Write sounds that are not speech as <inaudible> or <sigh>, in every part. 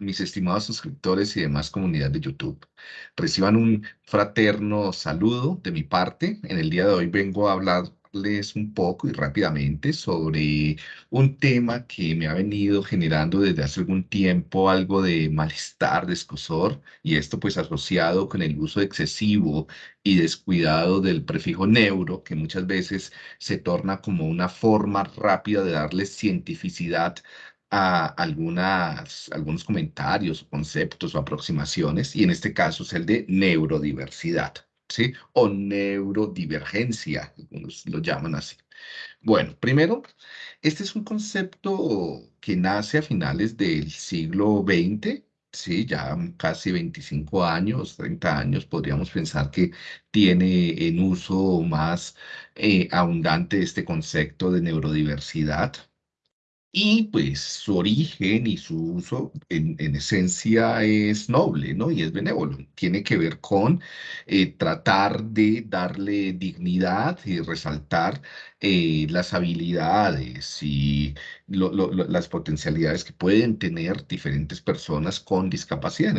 mis estimados suscriptores y demás comunidad de YouTube. Reciban un fraterno saludo de mi parte. En el día de hoy vengo a hablarles un poco y rápidamente sobre un tema que me ha venido generando desde hace algún tiempo algo de malestar, de escosor, y esto pues asociado con el uso excesivo y descuidado del prefijo neuro, que muchas veces se torna como una forma rápida de darle cientificidad a algunas, algunos comentarios, conceptos o aproximaciones, y en este caso es el de neurodiversidad, ¿sí? O neurodivergencia, algunos lo llaman así. Bueno, primero, este es un concepto que nace a finales del siglo XX, sí, ya casi 25 años, 30 años, podríamos pensar que tiene en uso más eh, abundante este concepto de neurodiversidad, y pues su origen y su uso en, esencia es noble, ¿no? Y es benévolo. Tiene que ver con eh, tratar de darle dignidad y resaltar eh, las habilidades y las potencialidades que pueden tener diferentes personas con discapacidad,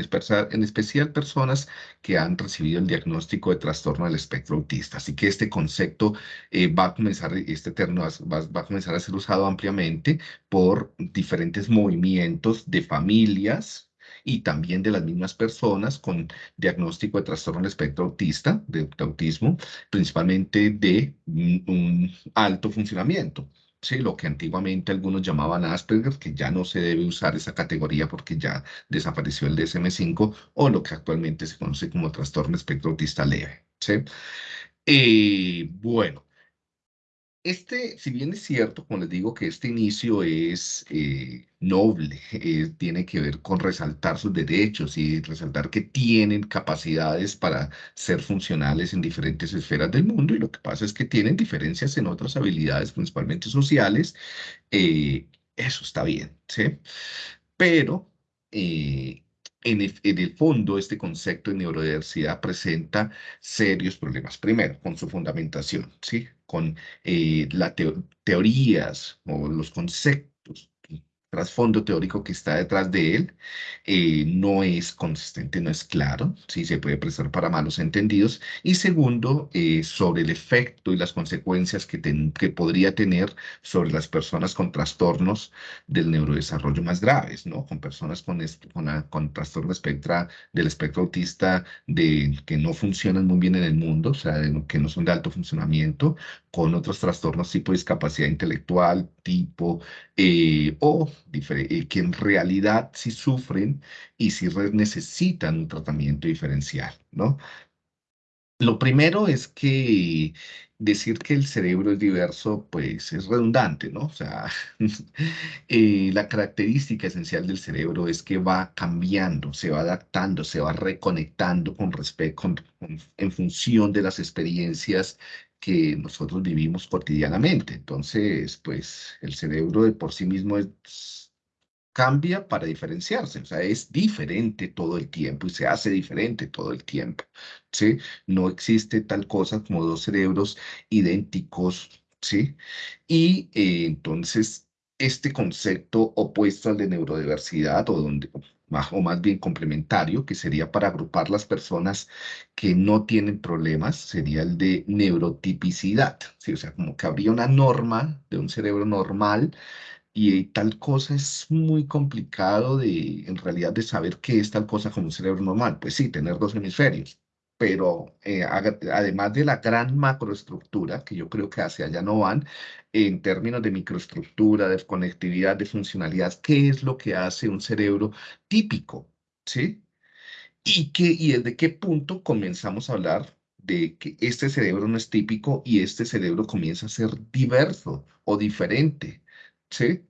en, especial personas que han recibido el diagnóstico de trastorno del espectro autista. Así que este concepto eh, va a comenzar, este va, va a comenzar a ser usado ampliamente por diferentes movimientos de familias, y también de las mismas personas con diagnóstico de trastorno del espectro autista, de, autismo, principalmente de un, alto funcionamiento. Sí, lo que antiguamente algunos llamaban Asperger, que ya no se debe usar esa categoría porque ya desapareció el DSM-5, o lo que actualmente se conoce como trastorno espectro autista leve. ¿sí? Eh, bueno, este, si bien es cierto, como les digo, que este inicio es eh, noble, <laughs> eh, tiene que ver con resaltar sus derechos y resaltar que tienen capacidades para ser funcionales en diferentes esferas del mundo y lo que pasa es que tienen diferencias en otras habilidades, principalmente sociales, eh, eso está bien, ¿sí? Pero en el, fondo, este concepto de neurodiversidad presenta serios problemas. Primero, con su fundamentación, ¿sí? con eh, las teorías o los conceptos trasfondo teórico que está detrás de él eh, no es consistente, no es claro, sí se puede prestar para malos entendidos. Y segundo, eh, sobre el efecto y las consecuencias que, que podría tener sobre las personas con trastornos del neurodesarrollo más graves, ¿no? Con personas con, con, con trastorno espectra, del espectro autista de, que no funcionan muy bien en el mundo, o sea, que no son de alto funcionamiento, con otros trastornos tipo discapacidad intelectual, tipo, eh, o que en realidad sí sufren y sí necesitan un tratamiento diferencial, ¿no? Lo primero es que decir que el cerebro es diverso, pues es redundante, ¿no? O sea, <laughs> eh, la característica esencial del cerebro es que va cambiando, se va adaptando, se va reconectando con respecto, en función de las experiencias que nosotros vivimos cotidianamente. Entonces, pues el cerebro de por sí mismo cambia para diferenciarse, o sea, es diferente todo el tiempo y se hace diferente todo el tiempo, ¿sí? No existe tal cosa como dos cerebros idénticos, ¿sí? Y eh, entonces, este concepto opuesto al de neurodiversidad o donde o más bien complementario, que sería para agrupar las personas que no tienen problemas, sería el de neurotipicidad. ¿sí? O sea, como que habría una norma de un cerebro normal y tal cosa es muy complicado de, en realidad, de saber qué es tal cosa como un cerebro normal. Pues sí, tener dos hemisferios, pero eh, además de la gran macroestructura, que yo creo que hacia allá no van, en términos de microestructura, de conectividad, de funcionalidad, ¿qué es lo que hace un cerebro típico? ¿Sí? Y, qué, y desde qué punto comenzamos a hablar de que este cerebro no es típico y este cerebro comienza a ser diverso o diferente, ¿sí?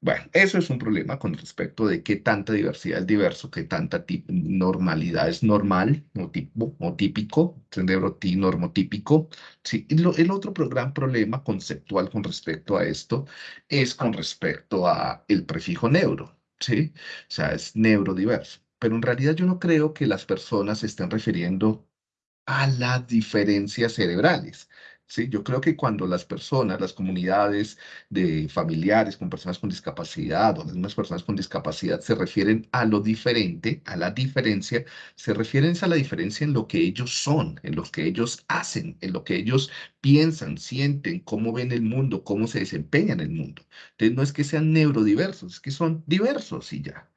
Bueno, eso es un problema con respecto de qué tanta diversidad es diverso, qué tanta normalidad es normal o, tipo, o típico, cerebro normotípico. Sí, el otro gran problema conceptual con respecto a esto es con respecto a el prefijo neuro, ¿sí? O sea, es neurodiverso. Pero en realidad yo no creo que las personas estén refiriendo a las diferencias cerebrales, ¿sí? Yo creo que cuando las personas, las comunidades de familiares con personas con discapacidad o las mismas personas con discapacidad se refieren a lo diferente, a la diferencia, se refieren a la diferencia en lo que ellos son, en lo que ellos hacen, en lo que ellos piensan, sienten, cómo ven el mundo, cómo se desempeñan en el mundo. Entonces, no es que sean neurodiversos, es que son diversos y ya.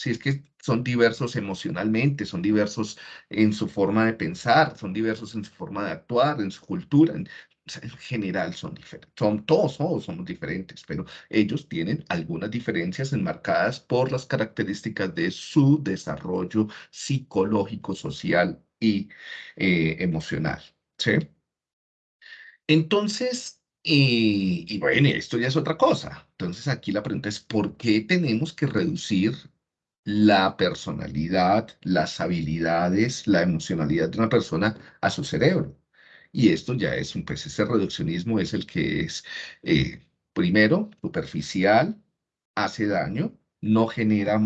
Si es que son diversos emocionalmente, son diversos en su forma de pensar, son diversos en su forma de actuar, en su cultura, en, general son diferentes, son todos, todos somos diferentes, pero ellos tienen algunas diferencias enmarcadas por las características de su desarrollo psicológico, social y eh, emocional. ¿sí? Entonces, y, y bueno, esto ya es otra cosa. Entonces aquí la pregunta es, ¿por qué tenemos que reducir la personalidad, las habilidades, la emocionalidad de una persona a su cerebro. Y esto ya es un, pues ese reduccionismo es el que es, eh, primero, superficial, hace daño, no genera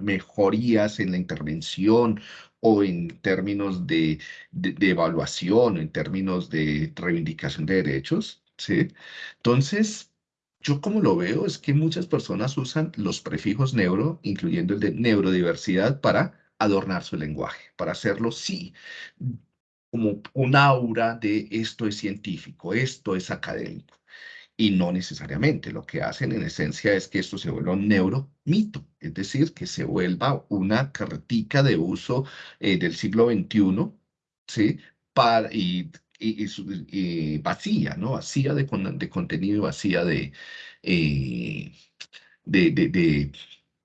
mejorías en la intervención o en términos de, de, de evaluación, en términos de reivindicación de derechos, ¿sí? Entonces, yo como lo veo es que muchas personas usan los prefijos neuro, incluyendo el de neurodiversidad, para adornar su lenguaje, para hacerlo, sí, como un aura de esto es científico, esto es académico. Y no necesariamente, lo que hacen en esencia es que esto se vuelva un neuromito, es decir, que se vuelva una cartica de uso eh, del siglo XXI, ¿sí? Para, y y, vacía, ¿no? Vacía de, de contenido, vacía de, eh, de, de,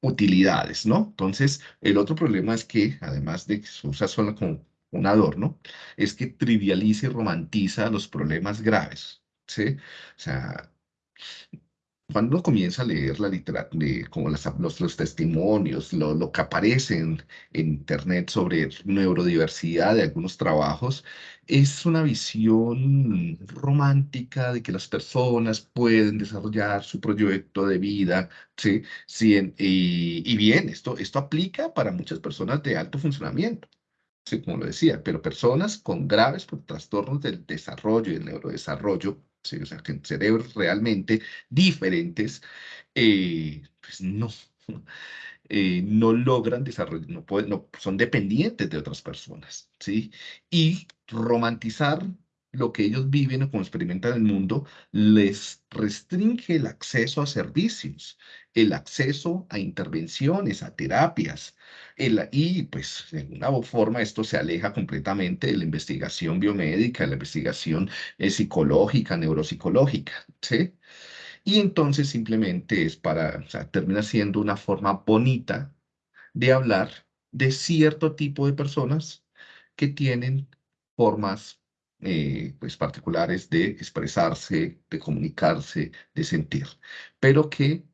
utilidades, ¿no? Entonces, el otro problema es que, además de que se usa solo como un adorno, es que trivializa y romantiza los problemas graves, ¿sí? O sea, cuando uno comienza a leer la literatura, como los, los, testimonios, lo, lo, que aparece en, Internet sobre neurodiversidad de algunos trabajos, es una visión romántica de que las personas pueden desarrollar su proyecto de vida, ¿sí? sí y, y, bien, esto, esto aplica para muchas personas de alto funcionamiento. Sí, como lo decía, pero personas con graves trastornos del desarrollo y del neurodesarrollo ¿sí? o sea, que cerebros realmente diferentes, eh, pues no, <laughs> eh, no logran desarrollar, no, pueden, no son dependientes de otras personas, ¿sí? Y romantizar lo que ellos viven o como experimentan el mundo les restringe el acceso a servicios, el acceso a intervenciones, a terapias. y pues de alguna forma esto se aleja completamente de la investigación biomédica, de la investigación eh, psicológica, neuropsicológica. ¿sí? Y entonces simplemente es para, o sea, termina siendo una forma bonita de hablar de cierto tipo de personas que tienen formas eh, pues particulares de expresarse, de comunicarse, de sentir, pero que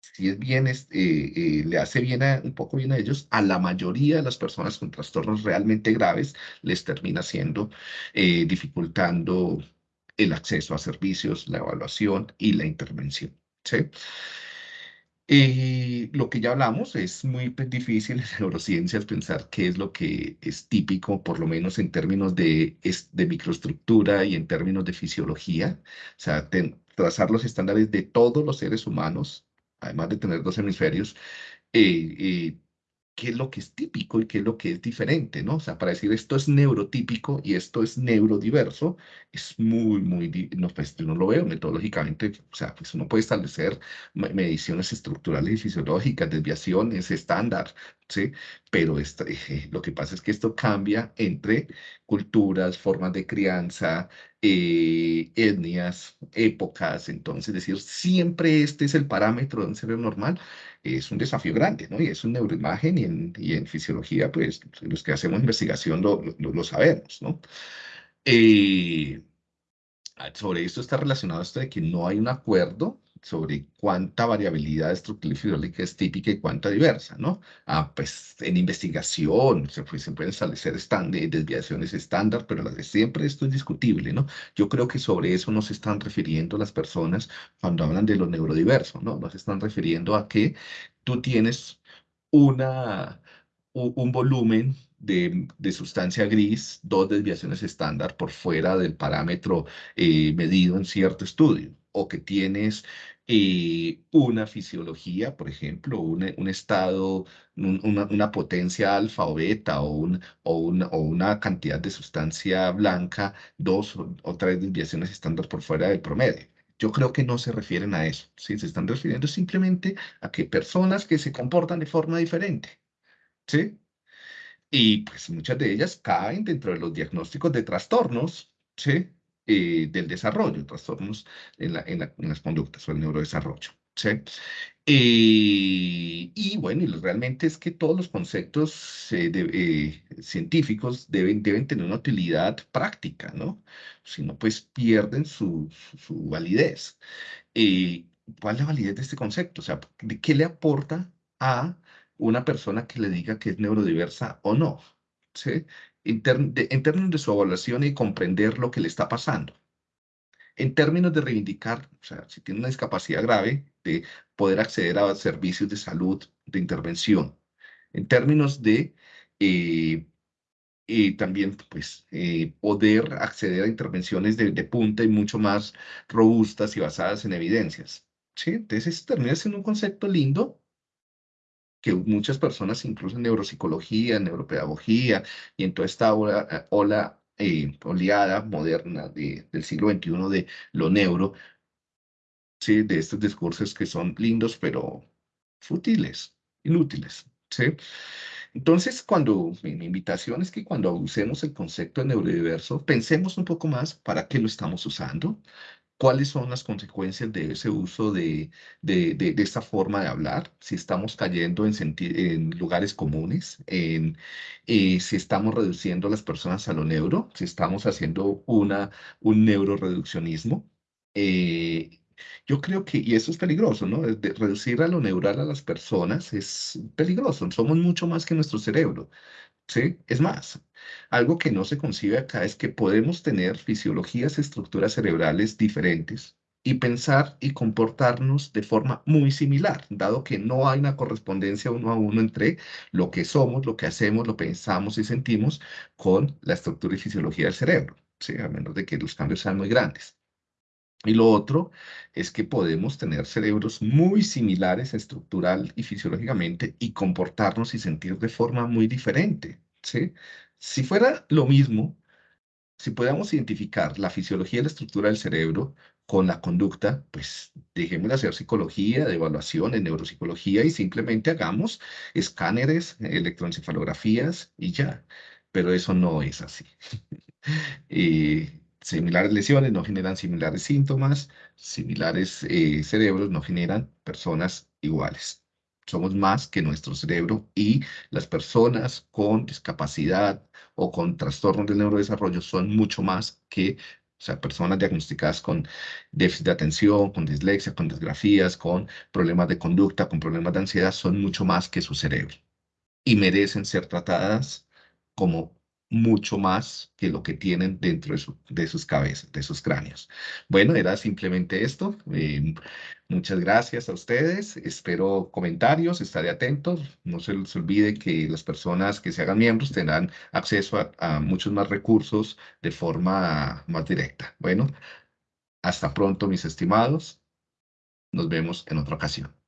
si es bien, eh, eh, le hace bien un poco bien a ellos, a la mayoría de las personas con trastornos realmente graves les termina siendo dificultando el acceso a servicios, la evaluación y la intervención. ¿sí? Eh, lo que ya hablamos es muy pues, difícil en <laughs> neurociencias pensar qué es lo que es típico, por lo menos en términos de, de microestructura y en términos de fisiología. O sea, trazar los estándares de todos los seres humanos, además de tener dos hemisferios, eh, eh, qué es lo que es típico y qué es lo que es diferente, ¿no? O sea, para decir esto es neurotípico y esto es neurodiverso, es muy, muy, no, pues yo no lo veo metodológicamente, o sea, pues uno puede establecer mediciones estructurales y fisiológicas, desviaciones estándar, Pero este, lo que pasa es que esto cambia entre culturas, formas de crianza, eh, etnias, épocas, entonces, es decir, siempre este es el parámetro de un cerebro normal, es un desafío grande, ¿no? Y es un neuroimagen y en, fisiología, pues los que hacemos investigación lo, lo, sabemos, ¿no? Eh, sobre esto está relacionado esto de que no hay un acuerdo sobre cuánta variabilidad estructural es típica y cuánta diversa, ¿no? Ah, pues en investigación se, pues, pueden establecer desviaciones estándar, pero siempre esto es discutible, ¿no? Yo creo que sobre eso no se están refiriendo las personas cuando hablan de lo neurodiverso, ¿no? No se están refiriendo a que tú tienes una, un volumen de, de, sustancia gris, dos desviaciones estándar por fuera del parámetro eh, medido en cierto estudio, o que tienes eh, una fisiología, por ejemplo, un, un estado, una, una, potencia alfa o beta o, un, o, o, una cantidad de sustancia blanca, dos o, tres desviaciones estándar por fuera del promedio. Yo creo que no se refieren a eso, ¿sí? se están refiriendo simplemente a que personas que se comportan de forma diferente, ¿sí? Y pues muchas de ellas caen dentro de los diagnósticos de trastornos, ¿sí? Eh, del desarrollo, trastornos en, la, en, las conductas o el neurodesarrollo. ¿sí? Eh, y bueno, y realmente es que todos los conceptos eh, científicos deben, deben tener una utilidad práctica, ¿no? Si no, pues pierden su, su, validez. ¿Cuál es la validez de este concepto? O sea, ¿de qué le aporta a una persona que le diga que es neurodiversa o no? ¿Sí? En, términos de su evaluación y comprender lo que le está pasando. En términos de reivindicar, o sea, si tiene una discapacidad grave, de poder acceder a servicios de salud, de intervención. En términos de eh, eh, también pues, eh, poder acceder a intervenciones de, de, punta y mucho más robustas y basadas en evidencias. ¿sí? Entonces, termina siendo un concepto lindo, que muchas personas, incluso en neuropsicología, en neuropedagogía y en toda esta ola, ola eh, oleada moderna de, del siglo XXI de lo neuro, ¿sí? de estos discursos que son lindos, pero fútiles, inútiles. ¿sí? Entonces, cuando mi, invitación es que cuando usemos el concepto de neurodiverso, pensemos un poco más para qué lo estamos usando, cuáles son las consecuencias de ese uso de, de, de, esta forma de hablar, si estamos cayendo en, en lugares comunes, en, eh, si estamos reduciendo a las personas a lo neuro, si estamos haciendo una, un neuroreduccionismo. Eh, yo creo que, y eso es peligroso, ¿no? De reducir a lo neural a las personas es peligroso. Somos mucho más que nuestro cerebro. ¿Sí? Es más, algo que no se concibe acá es que podemos tener fisiologías, estructuras cerebrales diferentes y pensar y comportarnos de forma muy similar, dado que no hay una correspondencia uno a uno entre lo que somos, lo que hacemos, lo pensamos y sentimos con la estructura y fisiología del cerebro, ¿sí? a menos de que los cambios sean muy grandes. Y lo otro es que podemos tener cerebros muy similares estructural y fisiológicamente y comportarnos y sentir de forma muy diferente, ¿sí? Si fuera lo mismo, si podamos identificar la fisiología y la estructura del cerebro con la conducta, pues dejemos de hacer psicología, de evaluación en neuropsicología y simplemente hagamos escáneres, electroencefalografías y ya. Pero eso no es así. y <laughs> similares lesiones no generan similares síntomas, similares eh, cerebros no generan personas iguales. Somos más que nuestro cerebro y las personas con discapacidad o con trastornos del neurodesarrollo son mucho más que o sea, personas diagnosticadas con déficit de atención, con dislexia, con disgrafías, con problemas de conducta, con problemas de ansiedad, son mucho más que su cerebro y merecen ser tratadas como mucho más que lo que tienen dentro de, sus cabezas, de sus cráneos. Bueno, era simplemente esto. Eh, muchas gracias a ustedes. Espero comentarios, estaré atento. No se les olvide que las personas que se hagan miembros tendrán acceso a muchos más recursos de forma más directa. Bueno, hasta pronto, mis estimados. Nos vemos en otra ocasión.